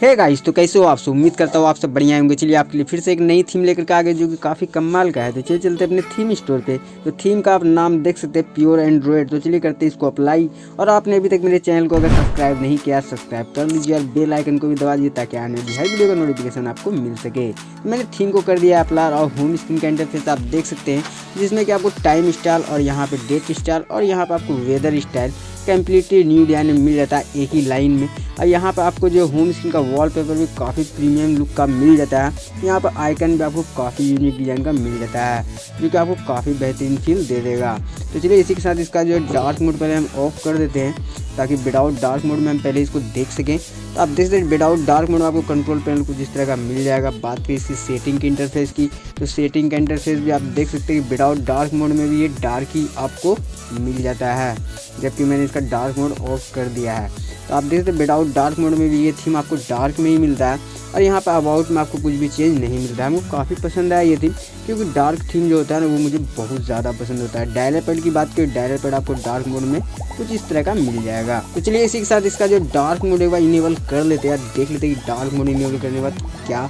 है गाइस तो कैसे हो आप सब? उम्मीद करता हूँ आप सब बढ़िया होंगे। चलिए आपके लिए फिर से एक नई थीम लेकर के आ गए जो कि काफ़ी कमाल का है। तो चलिए चलते अपने थीम स्टोर पे। तो थीम का आप नाम देख सकते हैं प्योर एंड्रॉयड तो चलिए करते हैं इसको अप्लाई और आपने अभी तक मेरे चैनल को अगर सब्सक्राइब नहीं किया सब्सक्राइब कर लीजिए और बेल आइकन को भी दबा दीजिए, ताकि आने वाली हर वीडियो का नोटिफिकेशन आपको मिल सके। मैंने थीम को कर दिया अप्लाई और होम स्क्रीन का इंटरफेस आप देख सकते हैं, जिसमें कि आपको टाइम स्टाइल और यहाँ पर डेट स्टाइल और यहाँ पर आपको weather style completely new design मिल जाता है एक ही लाइन में। और यहाँ पर आपको जो होम स्क्रीन का वॉलपेपर भी काफ़ी प्रीमियम लुक का मिल जाता है। यहाँ पर आइकन भी आपको काफ़ी यूनिक डिज़ाइन का मिल जाता है, जो कि आपको काफ़ी बेहतरीन फील दे देगा। तो चलिए इसी के साथ इसका जो डार्क मोड पहले हम ऑफ़ कर देते हैं, ताकि विदाउट डार्क मोड में हम पहले इसको देख सकें। तो आप देख सकते विदाउट डार्क मोड में आपको कंट्रोल पैनल कुछ इस तरह का मिल जाएगा, बात करें इसकी सेटिंग की इंटरफेस की तो सेटिंग का इंटरफेस भी आप देख सकते हैं कि विदाउट डार्क मोड में भी ये डार्क ही आपको मिल जाता है, जबकि मैंने इसका डार्क मोड ऑफ़ कर दिया है। तो आप देख सकते विदाउट डार्क मोड में भी ये थीम आपको डार्क में ही मिलता है। और यहाँ पर अबाउट में आपको कुछ भी चेंज नहीं मिलता है। मुझे काफ़ी पसंद आया ये थीम क्योंकि डार्क थीम जो होता है ना, वो मुझे बहुत ज़्यादा पसंद होता है। डायलर पैड की बात करें डायलर पैड आपको डार्क मोड में कुछ इस तरह का मिल जाएगा। तो चलिए इसी के साथ इसका जो डार्क मोड है इनेबल कर लेते हैं। देख लेते हैं कि डार्क मोड इनेबल करने के बाद क्या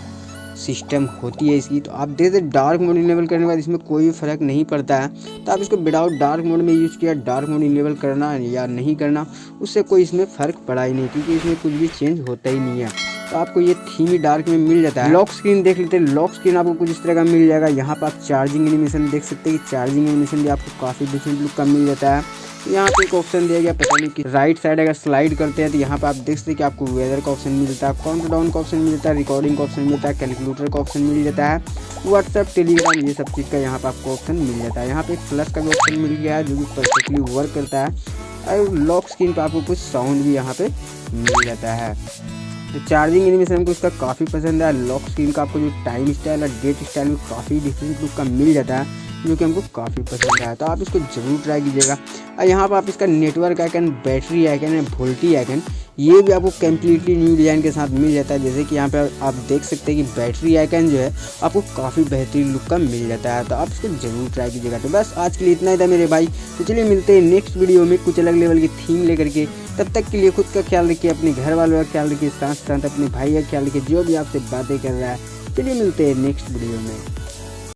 सिस्टम होती है इसकी। तो आप देख सकते डार्क मोड इनेबल करने के बाद इसमें कोई भी फ़र्क नहीं पड़ता है। तो आप इसको विदाउट डार्क मोड में यूज़ किया डार्क मोड इनेबल करना या नहीं करना, उससे कोई इसमें फ़र्क पड़ा ही नहीं, क्योंकि इसमें कुछ भी चेंज होता ही नहीं है। तो आपको ये थीम ही डार्क में मिल जाता है। लॉक स्क्रीन देख लेते हैं। लॉक स्क्रीन आपको कुछ इस तरह का मिल जाएगा। यहाँ पर आप चार्जिंग एनिमेशन देख सकते हैं। कि चार्जिंग एनिमेशन भी आपको काफ़ी डिफरेंट लुक का मिल जाता है। यहाँ पे एक ऑप्शन दिया गया, पता नहीं कि राइट साइड अगर स्लाइड करते हैं तो यहाँ पे आप देख सकते हैं कि आपको वेदर का ऑप्शन मिलता है काउंट डाउन का ऑप्शन मिलता है रिकॉर्डिंग का ऑप्शन मिलता है कैलकुलेटर का ऑप्शन मिल जाता है व्हाट्सअप टेलीग्राम ये सब चीज़ का यहाँ पर आपको ऑप्शन मिल जाता है। यहाँ पे एक प्लस का भी ऑप्शन मिल गया है, जो कि परफेक्टली वर्क करता है, और लॉक स्क्रीन पर आपको कुछ साउंड भी यहाँ पर मिल जाता है। तो चार्जिंग एनिमेशन हमको इसका काफ़ी पसंद है लॉक स्क्रीन का आपको जो टाइम स्टाइल और डेट स्टाइल में काफ़ी डिफरेंट लुक का मिल जाता है। जो कि हमको काफ़ी पसंद आया तो आप इसको ज़रूर ट्राई कीजिएगा। और यहाँ पर आप इसका नेटवर्क आइकन बैटरी आइकन है वोल्टी आइकन ये भी आपको कम्प्लीटली न्यू डिज़ाइन के साथ मिल जाता है। जैसे कि यहाँ पे आप देख सकते हैं कि बैटरी आइकन जो है, आपको काफ़ी बेहतरीन लुक का मिल जाता है। तो आप इसको ज़रूर ट्राई कीजिएगा। तो बस आज के लिए इतना ही था मेरे भाई। तो चलिए मिलते हैं नेक्स्ट वीडियो में कुछ अलग लेवल की थीम लेकर के। तब तक के लिए खुद का ख्याल रखिए, अपने घर वालों का ख्याल रखिए साथ साथ अपने भाई का ख्याल रखिए, जो भी आपसे बातें कर रहा है। चलिए मिलते हैं नेक्स्ट वीडियो में।